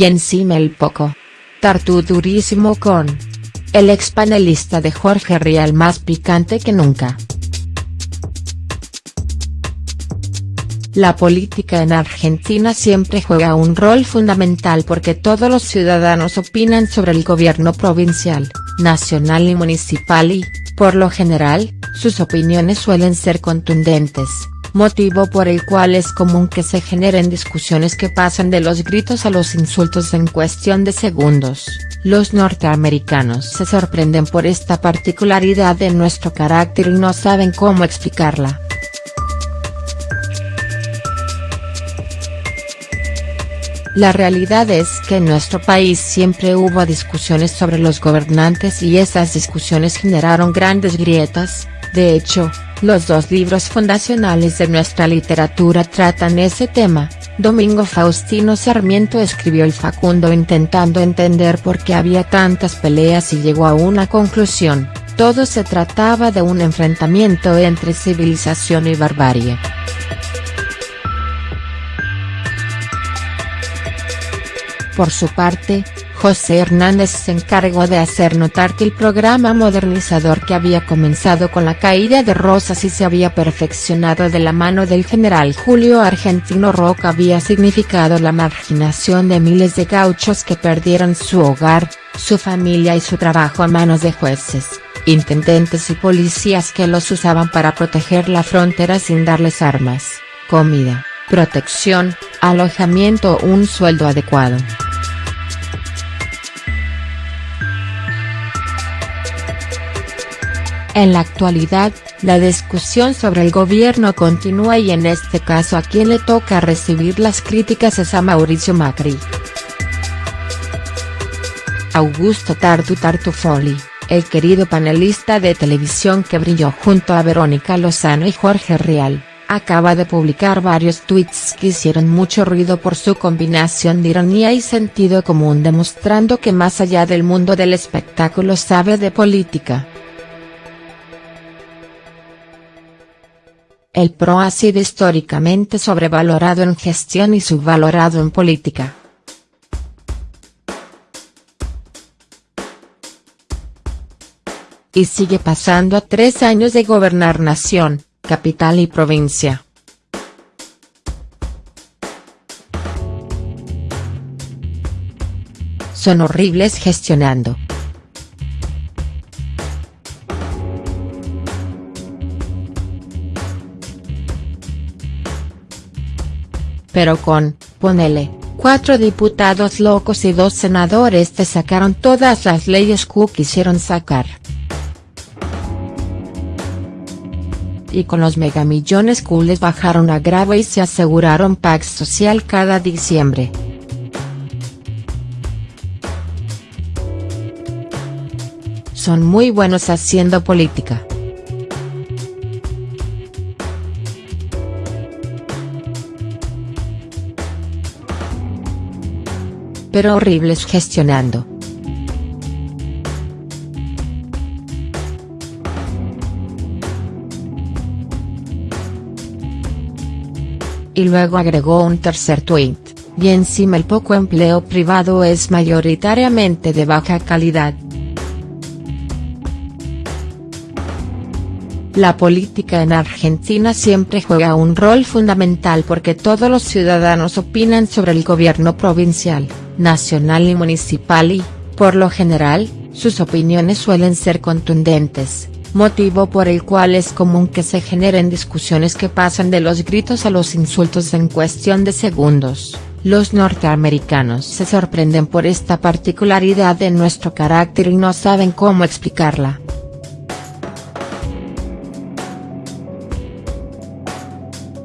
y encima el poco. Tartu durísimo con. El ex panelista de Jorge Rial más picante que nunca. La política en Argentina siempre juega un rol fundamental porque todos los ciudadanos opinan sobre el gobierno provincial, nacional y municipal y, por lo general, sus opiniones suelen ser contundentes motivo por el cual es común que se generen discusiones que pasan de los gritos a los insultos en cuestión de segundos. Los norteamericanos se sorprenden por esta particularidad de nuestro carácter y no saben cómo explicarla. La realidad es que en nuestro país siempre hubo discusiones sobre los gobernantes y esas discusiones generaron grandes grietas, de hecho, los dos libros fundacionales de nuestra literatura tratan ese tema. Domingo Faustino Sarmiento escribió el Facundo intentando entender por qué había tantas peleas y llegó a una conclusión, todo se trataba de un enfrentamiento entre civilización y barbarie. Por su parte, José Hernández se encargó de hacer notar que el programa modernizador que había comenzado con la caída de Rosas y se había perfeccionado de la mano del general Julio Argentino Roca había significado la marginación de miles de gauchos que perdieron su hogar, su familia y su trabajo a manos de jueces, intendentes y policías que los usaban para proteger la frontera sin darles armas, comida, protección, alojamiento o un sueldo adecuado. En la actualidad, la discusión sobre el gobierno continúa y en este caso a quien le toca recibir las críticas es a Mauricio Macri. Augusto Tartu Tartufoli, el querido panelista de televisión que brilló junto a Verónica Lozano y Jorge Rial, acaba de publicar varios tweets que hicieron mucho ruido por su combinación de ironía y sentido común demostrando que más allá del mundo del espectáculo sabe de política. El PRO ha sido históricamente sobrevalorado en gestión y subvalorado en política. Y sigue pasando a tres años de gobernar nación, capital y provincia. Son horribles gestionando. pero con, ponele, cuatro diputados locos y dos senadores te sacaron todas las leyes que quisieron sacar. Y con los megamillones que les bajaron a grave y se aseguraron paz social cada diciembre. Son muy buenos haciendo política. pero horribles gestionando. Y luego agregó un tercer tuit, y encima el poco empleo privado es mayoritariamente de baja calidad. La política en Argentina siempre juega un rol fundamental porque todos los ciudadanos opinan sobre el gobierno provincial, nacional y municipal y, por lo general, sus opiniones suelen ser contundentes, motivo por el cual es común que se generen discusiones que pasan de los gritos a los insultos en cuestión de segundos. Los norteamericanos se sorprenden por esta particularidad de nuestro carácter y no saben cómo explicarla.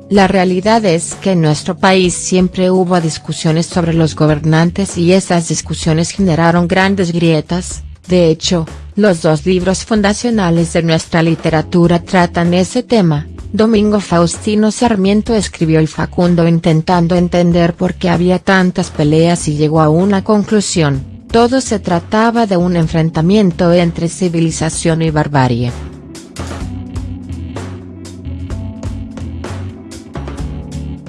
La realidad es que en nuestro país siempre hubo discusiones sobre los gobernantes y esas discusiones generaron grandes grietas, de hecho, los dos libros fundacionales de nuestra literatura tratan ese tema. Domingo Faustino Sarmiento escribió el Facundo intentando entender por qué había tantas peleas y llegó a una conclusión, todo se trataba de un enfrentamiento entre civilización y barbarie.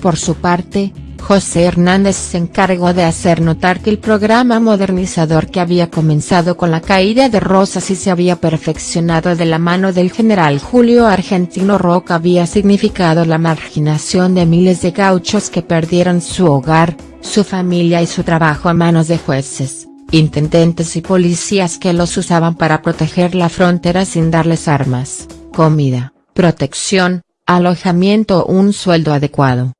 Por su parte, José Hernández se encargó de hacer notar que el programa modernizador que había comenzado con la caída de Rosas y se había perfeccionado de la mano del general Julio Argentino Roca había significado la marginación de miles de gauchos que perdieron su hogar, su familia y su trabajo a manos de jueces, intendentes y policías que los usaban para proteger la frontera sin darles armas, comida, protección, alojamiento o un sueldo adecuado.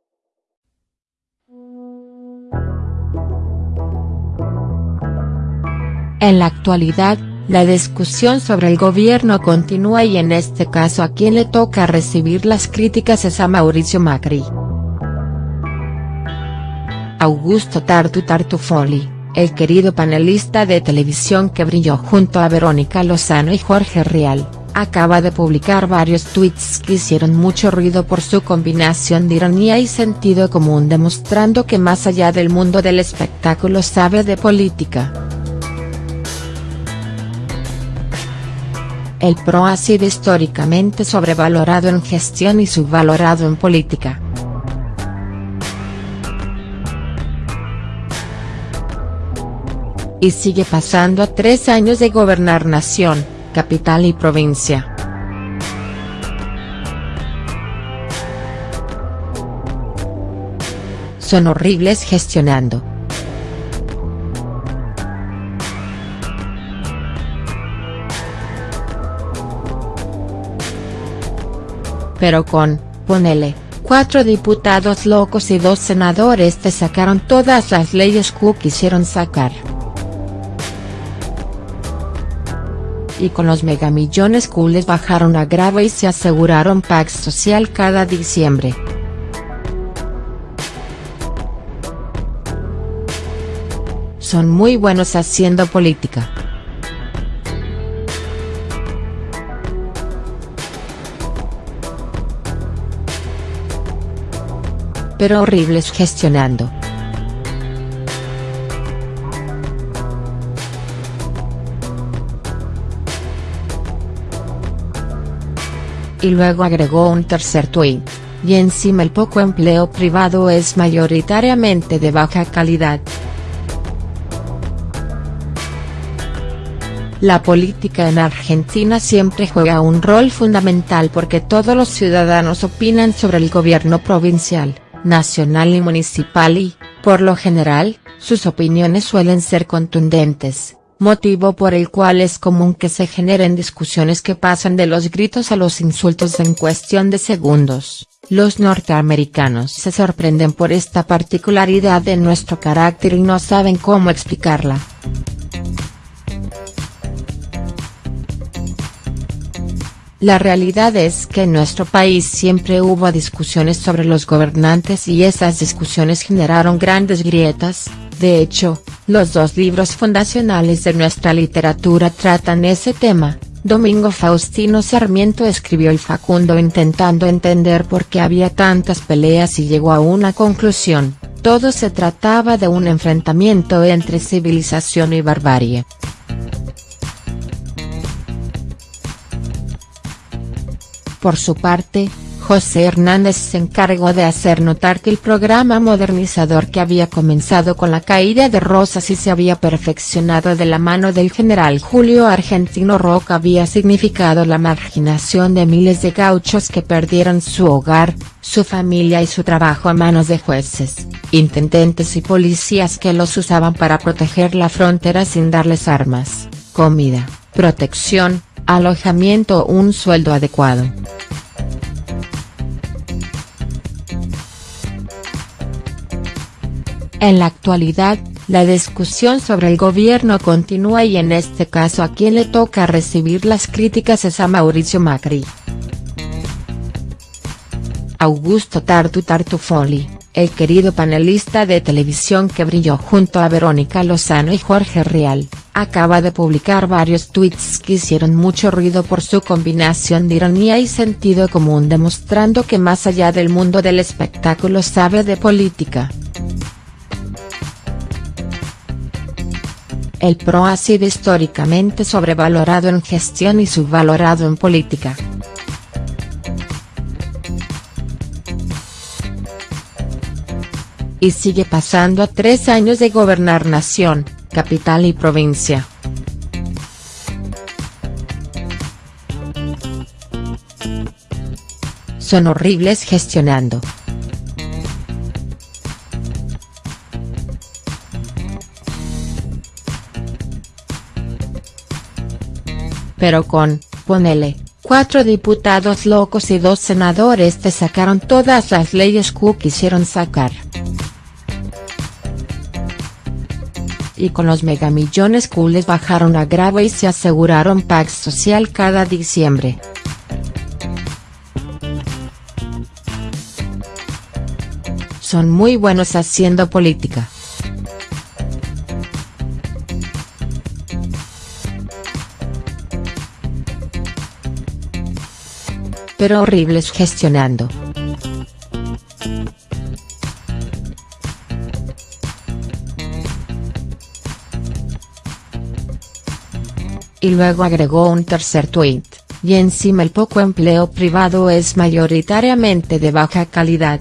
En la actualidad, la discusión sobre el gobierno continúa y en este caso a quien le toca recibir las críticas es a Mauricio Macri. Augusto Tartu Tartufoli, el querido panelista de televisión que brilló junto a Verónica Lozano y Jorge Rial, acaba de publicar varios tweets que hicieron mucho ruido por su combinación de ironía y sentido común demostrando que más allá del mundo del espectáculo sabe de política. El PRO ha sido históricamente sobrevalorado en gestión y subvalorado en política. Y sigue pasando a tres años de gobernar nación, capital y provincia. Son horribles gestionando. Pero con, ponele, cuatro diputados locos y dos senadores te sacaron todas las leyes que quisieron sacar. Y con los megamillones Q les bajaron a grave y se aseguraron Pax Social cada diciembre. Son muy buenos haciendo política. Pero horribles gestionando. Y luego agregó un tercer tuit, y encima el poco empleo privado es mayoritariamente de baja calidad. La política en Argentina siempre juega un rol fundamental porque todos los ciudadanos opinan sobre el gobierno provincial nacional y municipal y, por lo general, sus opiniones suelen ser contundentes, motivo por el cual es común que se generen discusiones que pasan de los gritos a los insultos en cuestión de segundos. Los norteamericanos se sorprenden por esta particularidad de nuestro carácter y no saben cómo explicarla. La realidad es que en nuestro país siempre hubo discusiones sobre los gobernantes y esas discusiones generaron grandes grietas, de hecho, los dos libros fundacionales de nuestra literatura tratan ese tema, Domingo Faustino Sarmiento escribió el Facundo intentando entender por qué había tantas peleas y llegó a una conclusión, todo se trataba de un enfrentamiento entre civilización y barbarie. Por su parte, José Hernández se encargó de hacer notar que el programa modernizador que había comenzado con la caída de Rosas y se había perfeccionado de la mano del general Julio Argentino Roca había significado la marginación de miles de gauchos que perdieron su hogar, su familia y su trabajo a manos de jueces, intendentes y policías que los usaban para proteger la frontera sin darles armas, comida, protección, alojamiento o un sueldo adecuado. En la actualidad, la discusión sobre el gobierno continúa y en este caso a quien le toca recibir las críticas es a Mauricio Macri. Augusto Tartu Tartufoli, el querido panelista de televisión que brilló junto a Verónica Lozano y Jorge Rial, acaba de publicar varios tweets que hicieron mucho ruido por su combinación de ironía y sentido común demostrando que más allá del mundo del espectáculo sabe de política. El PRO ha sido históricamente sobrevalorado en gestión y subvalorado en política. y sigue pasando a tres años de gobernar nación, capital y provincia. Son horribles gestionando. Pero con, ponele, cuatro diputados locos y dos senadores te sacaron todas las leyes que quisieron sacar. Y con los megamillones que les bajaron a grave y se aseguraron paz social cada diciembre. Son muy buenos haciendo política. Pero horribles gestionando. Y luego agregó un tercer tuit, y encima el poco empleo privado es mayoritariamente de baja calidad.